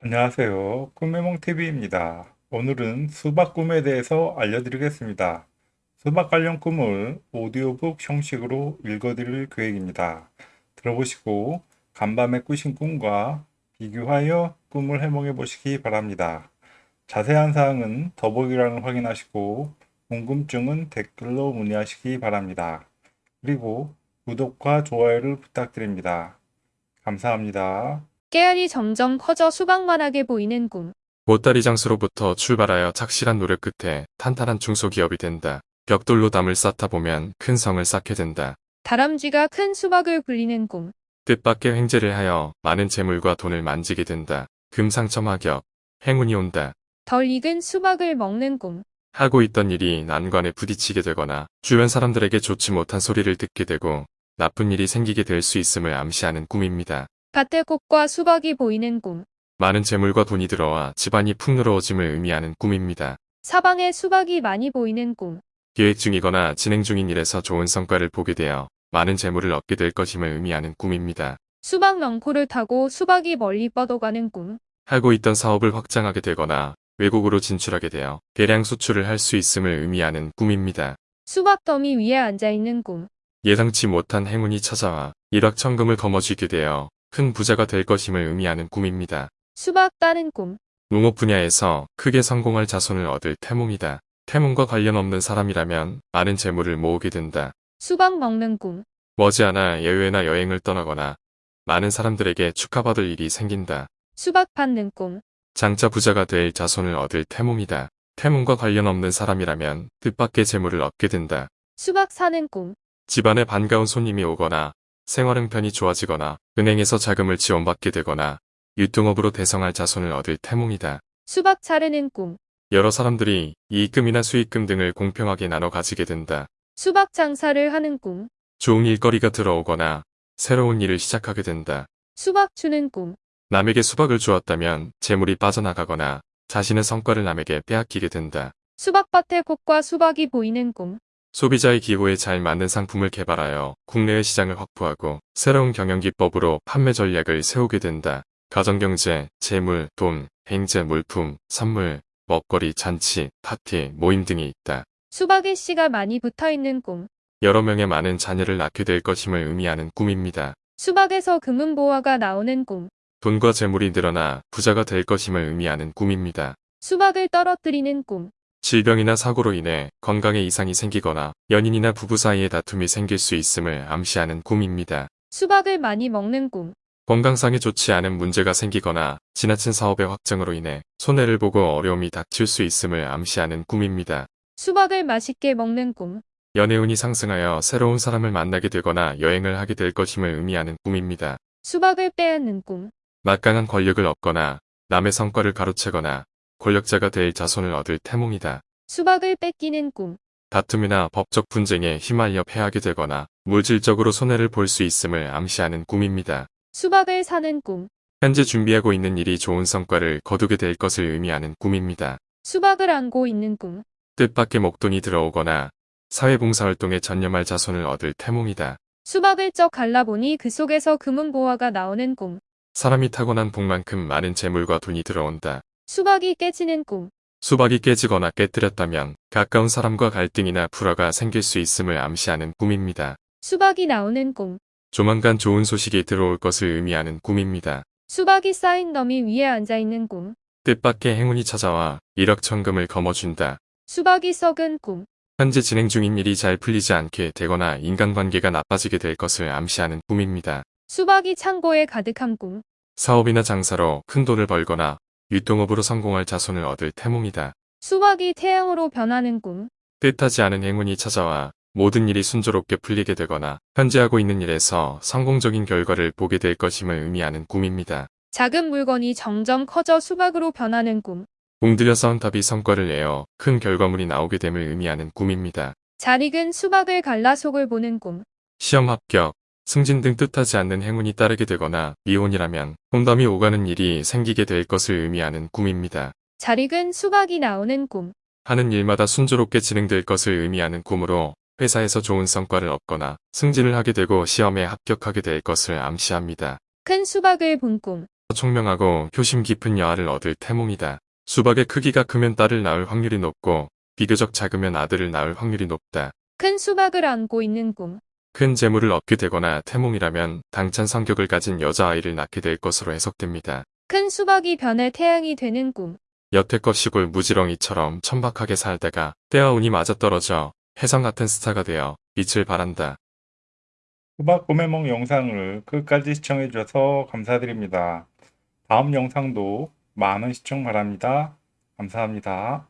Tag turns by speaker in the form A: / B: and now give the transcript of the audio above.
A: 안녕하세요. 꿈해몽TV입니다. 오늘은 수박 꿈에 대해서 알려드리겠습니다. 수박 관련 꿈을 오디오북 형식으로 읽어드릴 계획입니다. 들어보시고 간밤에 꾸신 꿈과 비교하여 꿈을 해몽해 보시기 바랍니다. 자세한 사항은 더보기란을 확인하시고 궁금증은 댓글로 문의하시기 바랍니다. 그리고 구독과 좋아요를 부탁드립니다. 감사합니다.
B: 깨알이 점점 커져 수박만하게 보이는 꿈.
C: 보따리 장수로부터 출발하여 착실한 노력 끝에 탄탄한 중소기업이 된다. 벽돌로 담을 쌓다 보면 큰 성을 쌓게 된다.
B: 다람쥐가 큰 수박을 굴리는 꿈.
C: 뜻밖의 횡재를 하여 많은 재물과 돈을 만지게 된다. 금상첨화격, 행운이 온다.
B: 덜 익은 수박을 먹는 꿈.
C: 하고 있던 일이 난관에 부딪히게 되거나 주변 사람들에게 좋지 못한 소리를 듣게 되고 나쁜 일이 생기게 될 수 있음을 암시하는 꿈입니다.
B: 밭에 꽃과 수박이 보이는 꿈.
C: 많은 재물과 돈이 들어와 집안이 풍요로워짐을 의미하는 꿈입니다.
B: 사방에 수박이 많이 보이는 꿈.
C: 계획 중이거나 진행 중인 일에서 좋은 성과를 보게 되어 많은 재물을 얻게 될 것임을 의미하는 꿈입니다.
B: 수박 넝코를 타고 수박이 멀리 뻗어가는 꿈.
C: 하고 있던 사업을 확장하게 되거나 외국으로 진출하게 되어 대량 수출을 할 수 있음을 의미하는 꿈입니다.
B: 수박 더미 위에 앉아있는 꿈.
C: 예상치 못한 행운이 찾아와 일확천금을 거머쥐게 되어 큰 부자가 될 것임을 의미하는 꿈입니다.
B: 수박 따는 꿈.
C: 농업 분야에서 크게 성공할 자손을 얻을 태몽이다. 태몽과 관련 없는 사람이라면 많은 재물을 모으게 된다.
B: 수박 먹는 꿈.
C: 머지않아 예외나 여행을 떠나거나 많은 사람들에게 축하받을 일이 생긴다.
B: 수박 받는 꿈.
C: 장자 부자가 될 자손을 얻을 태몽이다. 태몽과 관련 없는 사람이라면 뜻밖의 재물을 얻게 된다.
B: 수박 사는 꿈.
C: 집안에 반가운 손님이 오거나 생활 형편이 좋아지거나 은행에서 자금을 지원받게 되거나 유통업으로 대성할 자손을 얻을 태몽이다.
B: 수박 차르는 꿈.
C: 여러 사람들이 이익금이나 수익금 등을 공평하게 나눠 가지게 된다.
B: 수박 장사를 하는 꿈.
C: 좋은 일거리가 들어오거나 새로운 일을 시작하게 된다.
B: 수박 주는 꿈.
C: 남에게 수박을 주었다면 재물이 빠져나가거나 자신의 성과를 남에게 빼앗기게 된다.
B: 수박밭에 꽃과 수박이 보이는 꿈.
C: 소비자의 기호에 잘 맞는 상품을 개발하여 국내의 시장을 확보하고 새로운 경영기법으로 판매 전략을 세우게 된다. 가정경제, 재물, 돈, 행제, 물품, 선물, 먹거리, 잔치, 파티, 모임 등이 있다.
B: 수박에 씨가 많이 붙어있는 꿈.
C: 여러 명의 많은 자녀를 낳게 될 것임을 의미하는 꿈입니다.
B: 수박에서 금은보화가 나오는 꿈.
C: 돈과 재물이 늘어나 부자가 될 것임을 의미하는 꿈입니다.
B: 수박을 떨어뜨리는 꿈.
C: 질병이나 사고로 인해 건강에 이상이 생기거나 연인이나 부부 사이에 다툼이 생길 수 있음을 암시하는 꿈입니다.
B: 수박을 많이 먹는 꿈.
C: 건강상에 좋지 않은 문제가 생기거나 지나친 사업의 확정으로 인해 손해를 보고 어려움이 닥칠 수 있음을 암시하는 꿈입니다.
B: 수박을 맛있게 먹는 꿈.
C: 연애운이 상승하여 새로운 사람을 만나게 되거나 여행을 하게 될 것임을 의미하는 꿈입니다.
B: 수박을 빼앗는 꿈.
C: 막강한 권력을 얻거나 남의 성과를 가로채거나 권력자가 될 자손을 얻을 태몽이다.
B: 수박을 뺏기는 꿈.
C: 다툼이나 법적 분쟁에 휘말려 패하게 되거나 물질적으로 손해를 볼 수 있음을 암시하는 꿈입니다.
B: 수박을 사는 꿈.
C: 현재 준비하고 있는 일이 좋은 성과를 거두게 될 것을 의미하는 꿈입니다.
B: 수박을 안고 있는 꿈.
C: 뜻밖의 목돈이 들어오거나 사회봉사활동에 전념할 자손을 얻을 태몽이다.
B: 수박을 쩍 갈라보니 그 속에서 금은보화가 나오는 꿈.
C: 사람이 타고난 복만큼 많은 재물과 돈이 들어온다.
B: 수박이 깨지는 꿈.
C: 수박이 깨지거나 깨뜨렸다면 가까운 사람과 갈등이나 불화가 생길 수 있음을 암시하는 꿈입니다.
B: 수박이 나오는 꿈.
C: 조만간 좋은 소식이 들어올 것을 의미하는 꿈입니다.
B: 수박이 쌓인 너미 위에 앉아있는 꿈.
C: 뜻밖의 행운이 찾아와 일억천금을 거머쥔다.
B: 수박이 썩은 꿈.
C: 현재 진행 중인 일이 잘 풀리지 않게 되거나 인간관계가 나빠지게 될 것을 암시하는 꿈입니다.
B: 수박이 창고에 가득한 꿈.
C: 사업이나 장사로 큰 돈을 벌거나 유통업으로 성공할 자손을 얻을 태몽이다.
B: 수박이 태양으로 변하는 꿈.
C: 뜻하지 않은 행운이 찾아와 모든 일이 순조롭게 풀리게 되거나 현재 하고 있는 일에서 성공적인 결과를 보게 될 것임을 의미하는 꿈입니다.
B: 작은 물건이 점점 커져 수박으로 변하는 꿈.
C: 공들여 쌓은 답이 성과를 내어 큰 결과물이 나오게 됨을 의미하는 꿈입니다.
B: 잘 익은 수박을 갈라 속을 보는 꿈.
C: 시험 합격, 승진 등 뜻하지 않는 행운이 따르게 되거나 미혼이라면 홈담이 오가는 일이 생기게 될 것을 의미하는 꿈입니다.
B: 잘 익은 수박이 나오는 꿈.
C: 하는 일마다 순조롭게 진행될 것을 의미하는 꿈으로 회사에서 좋은 성과를 얻거나 승진을 하게 되고 시험에 합격하게 될 것을 암시합니다.
B: 큰 수박을 본 꿈.
C: 총명하고 효심 깊은 여아를 얻을 태몽이다. 수박의 크기가 크면 딸을 낳을 확률이 높고 비교적 작으면 아들을 낳을 확률이 높다.
B: 큰 수박을 안고 있는 꿈.
C: 큰 재물을 얻게 되거나 태몽이라면 당찬 성격을 가진 여자아이를 낳게 될 것으로 해석됩니다.
B: 큰 수박이 변해 태양이 되는 꿈.
C: 여태껏 시골 무지렁이처럼 천박하게 살다가 때와 운이 맞아떨어져 혜성 같은 스타가 되어 빛을 발한다.
A: 수박 꿈해몽 영상을 끝까지 시청해 주셔서 감사드립니다. 다음 영상도 많은 시청 바랍니다. 감사합니다.